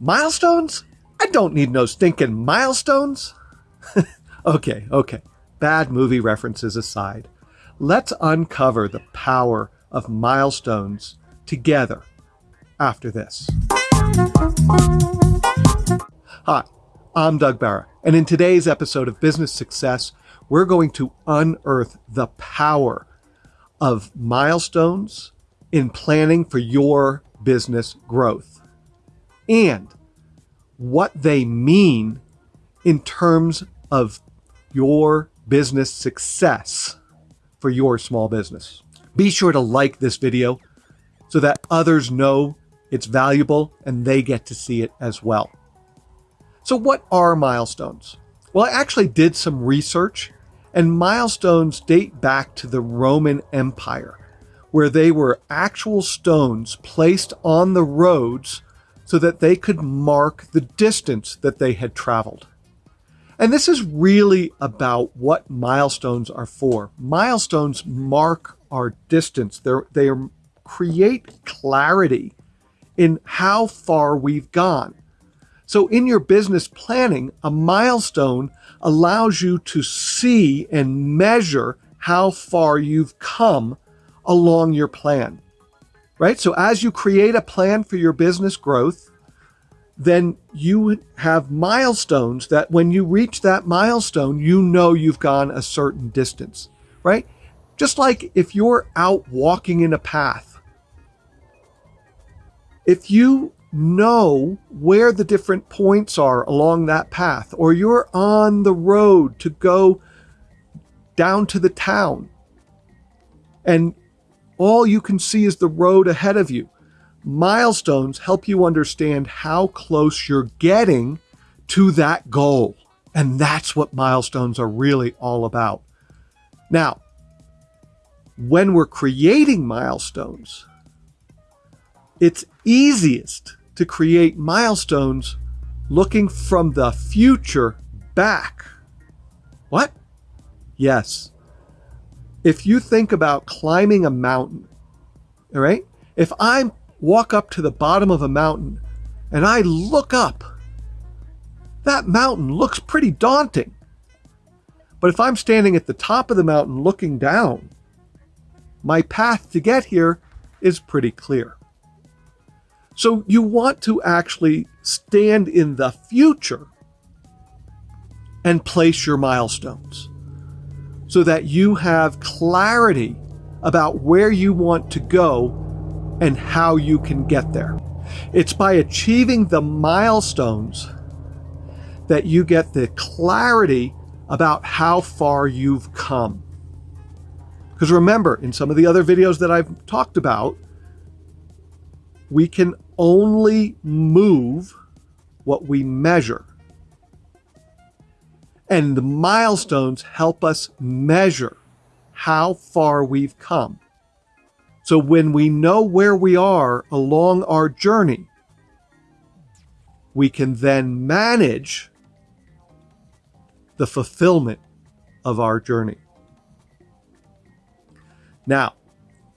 Milestones? I don't need no stinking milestones. okay, okay. Bad movie references aside, let's uncover the power of milestones together after this. Hi, I'm Doug Barra, and in today's episode of Business Success, we're going to unearth the power of milestones in planning for your business growth and what they mean in terms of your business success for your small business. Be sure to like this video so that others know it's valuable and they get to see it as well. So what are milestones? Well, I actually did some research and milestones date back to the Roman Empire, where they were actual stones placed on the roads so that they could mark the distance that they had traveled. And this is really about what milestones are for. Milestones mark our distance. They're, they create clarity in how far we've gone. So in your business planning, a milestone allows you to see and measure how far you've come along your plan, right? So as you create a plan for your business growth, then you have milestones that when you reach that milestone, you know you've gone a certain distance, right? Just like if you're out walking in a path, if you know where the different points are along that path, or you're on the road to go down to the town, and all you can see is the road ahead of you. Milestones help you understand how close you're getting to that goal. And that's what milestones are really all about. Now, when we're creating milestones, it's easiest to create milestones looking from the future back. What? Yes. If you think about climbing a mountain, all right? If I walk up to the bottom of a mountain and I look up, that mountain looks pretty daunting. But if I'm standing at the top of the mountain looking down, my path to get here is pretty clear. So you want to actually stand in the future and place your milestones so that you have clarity about where you want to go and how you can get there. It's by achieving the milestones that you get the clarity about how far you've come. Because remember, in some of the other videos that I've talked about, we can only move what we measure. And the milestones help us measure how far we've come. So when we know where we are along our journey, we can then manage the fulfillment of our journey. Now,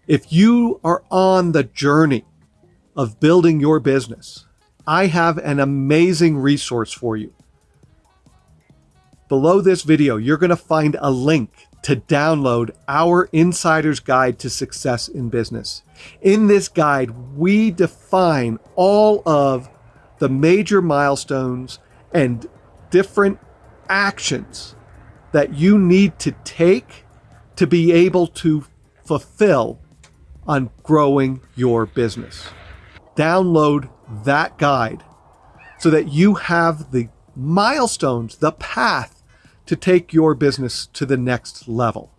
if you are on the journey of building your business, I have an amazing resource for you. Below this video, you're going to find a link to download our Insider's Guide to Success in Business. In this guide, we define all of the major milestones and different actions that you need to take to be able to fulfill on growing your business download that guide so that you have the milestones, the path to take your business to the next level.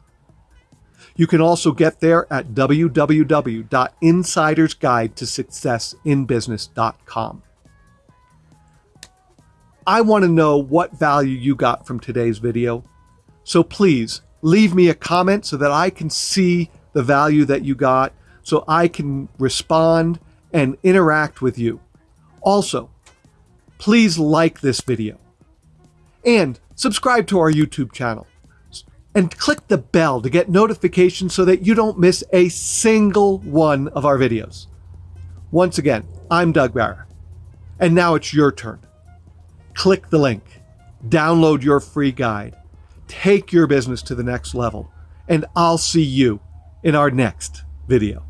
You can also get there at www.insidersguidetosuccessinbusiness.com. I want to know what value you got from today's video. So please leave me a comment so that I can see the value that you got so I can respond and interact with you. Also, please like this video and subscribe to our YouTube channel and click the bell to get notifications so that you don't miss a single one of our videos. Once again, I'm Doug Barra, And now it's your turn. Click the link, download your free guide, take your business to the next level, and I'll see you in our next video.